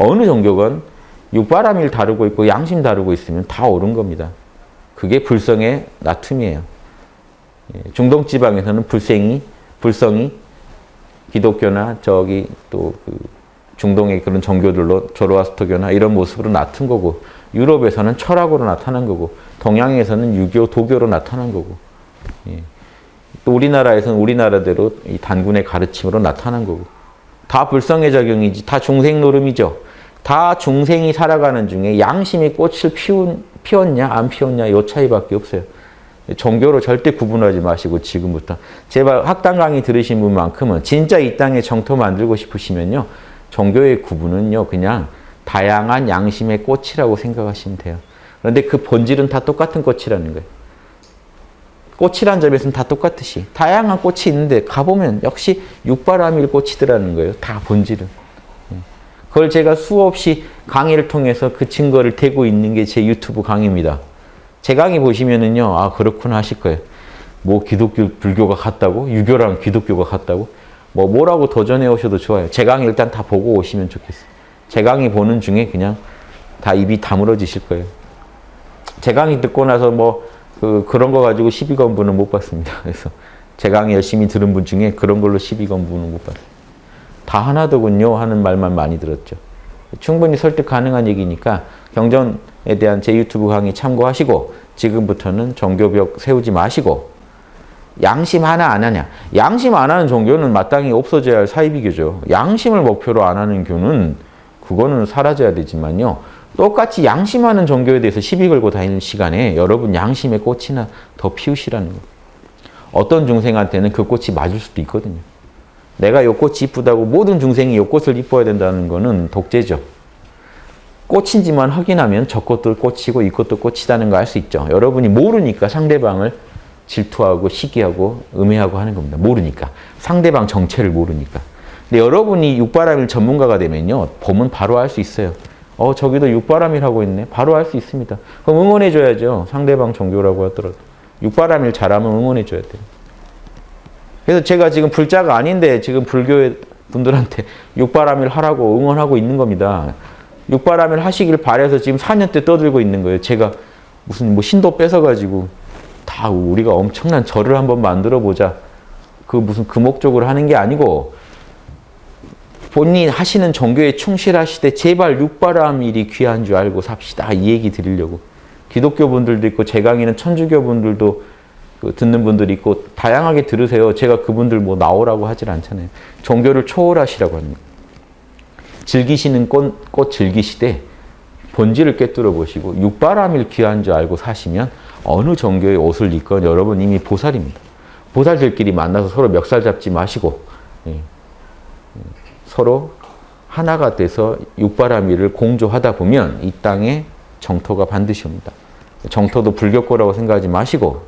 어느 종교건 육바람일 다루고 있고 양심 다루고 있으면 다 옳은 겁니다. 그게 불성의 나툼이에요. 예, 중동 지방에서는 불생이 불성이 기독교나 저기 또 그 중동의 그런 종교들로 조로아스터교나 이런 모습으로 나타난 거고 유럽에서는 철학으로 나타난 거고 동양에서는 유교, 도교로 나타난 거고 예. 또 우리나라에서는 우리나라대로 이 단군의 가르침으로 나타난 거고 다 불성의 작용이지 다 중생 노름이죠. 다 중생이 살아가는 중에 양심이 꽃을 피운, 피웠냐 안 피웠냐 이 차이밖에 없어요. 종교로 절대 구분하지 마시고 지금부터 제발 학당 강의 들으신 분만큼은 진짜 이 땅에 정토 만들고 싶으시면요. 종교의 구분은요. 그냥 다양한 양심의 꽃이라고 생각하시면 돼요. 그런데 그 본질은 다 똑같은 꽃이라는 거예요. 꽃이란 점에서는 다 똑같듯이 다양한 꽃이 있는데 가보면 역시 육바라밀 꽃이더라는 거예요. 다 본질은. 예. 그걸 제가 수없이 강의를 통해서 그 증거를 대고 있는 게 제 유튜브 강의입니다. 제 강의 보시면은요, 아, 그렇구나 하실 거예요. 뭐 기독교, 불교가 같다고? 유교랑 기독교가 같다고? 뭐 뭐라고 도전해 오셔도 좋아요. 제 강의 일단 다 보고 오시면 좋겠어요. 제 강의 보는 중에 그냥 다 입이 다물어지실 거예요. 제 강의 듣고 나서 뭐 그, 그런 거 가지고 12건분은 못 받습니다. 그래서 제 강의 열심히 들은 분 중에 그런 걸로 12건분은 못 받아요. 다 하나더군요 하는 말만 많이 들었죠. 충분히 설득 가능한 얘기니까 경전에 대한 제 유튜브 강의 참고하시고 지금부터는 종교벽 세우지 마시고 양심 하나 안 하냐. 양심 안 하는 종교는 마땅히 없어져야 할 사이비교죠. 양심을 목표로 안 하는 교는 그거는 사라져야 되지만요. 똑같이 양심하는 종교에 대해서 시비 걸고 다니는 시간에 여러분 양심의 꽃이나 더 피우시라는 거예요. 어떤 중생한테는 그 꽃이 맞을 수도 있거든요. 내가 요 꽃이 이쁘다고 모든 중생이 요 꽃을 이뻐야 된다는 거는 독재죠. 꽃인지만 확인하면 저 꽃도 꽃이고 이 꽃도 꽃이라는 거 알 수 있죠. 여러분이 모르니까 상대방을 질투하고 시기하고 음해하고 하는 겁니다. 모르니까. 상대방 정체를 모르니까. 근데 여러분이 육바람일 전문가가 되면요. 보면 바로 알 수 있어요. 어 저기도 육바람일 하고 있네. 바로 알 수 있습니다. 그럼 응원해 줘야죠. 상대방 종교라고 하더라도. 육바람일 잘하면 응원해 줘야 돼요. 그래서 제가 지금 불자가 아닌데 지금 불교 분들한테 육바람일 하라고 응원하고 있는 겁니다. 육바람일 하시길 바래서 지금 4년째 떠들고 있는 거예요. 제가 무슨 뭐 신도 뺏어가지고 다 우리가 엄청난 절을 한번 만들어 보자. 그 무슨 그 목적으로 하는 게 아니고 본인 하시는 종교에 충실하시되 제발 육바람일이 귀한 줄 알고 삽시다. 이 얘기 드리려고. 기독교 분들도 있고 제 강의는 천주교 분들도 그 듣는 분들이 있고 다양하게 들으세요. 제가 그분들 뭐 나오라고 하질 않잖아요. 종교를 초월하시라고 합니다. 즐기시는 꽃, 꽃 즐기시되 본질을 꿰뚫어 보시고 육바람일 귀한 줄 알고 사시면 어느 종교의 옷을 입건 여러분 이미 보살입니다. 보살들끼리 만나서 서로 멱살 잡지 마시고 예. 서로 하나가 돼서 육바람일을 공조하다 보면 이 땅에 정토가 반드시 옵니다. 정토도 불교거라고 생각하지 마시고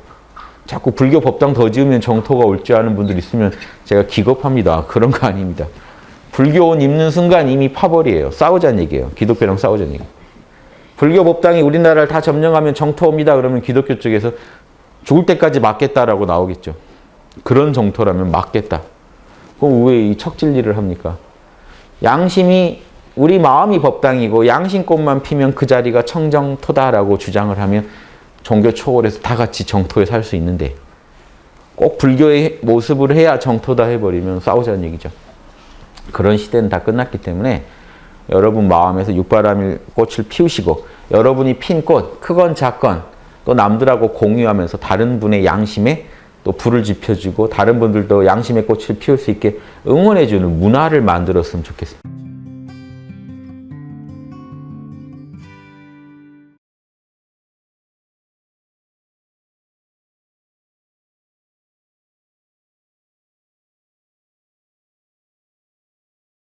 자꾸 불교 법당 더 지으면 정토가 올 줄 아는 분들 있으면 제가 기겁합니다. 그런 거 아닙니다. 불교 옷 입는 순간 이미 파벌이에요. 싸우자는 얘기예요. 기독교랑 싸우자는 얘기. 불교 법당이 우리나라를 다 점령하면 정토 옵니다. 그러면 기독교 쪽에서 죽을 때까지 맞겠다라고 나오겠죠. 그런 정토라면 맞겠다. 그럼 왜 이 척질일을 합니까? 양심이 우리 마음이 법당이고 양심꽃만 피면 그 자리가 청정토다라고 주장을 하면 종교 초월해서 다 같이 정토에 살 수 있는데 꼭 불교의 모습을 해야 정토다 해버리면 싸우자는 얘기죠. 그런 시대는 다 끝났기 때문에 여러분 마음에서 육바람일 꽃을 피우시고 여러분이 핀 꽃, 크건 작건 또 남들하고 공유하면서 다른 분의 양심에 또 불을 지펴주고 다른 분들도 양심의 꽃을 피울 수 있게 응원해주는 문화를 만들었으면 좋겠습니다.